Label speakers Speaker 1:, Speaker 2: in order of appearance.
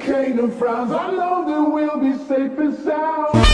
Speaker 1: Canaan frowns, I know that we'll be safe and sound.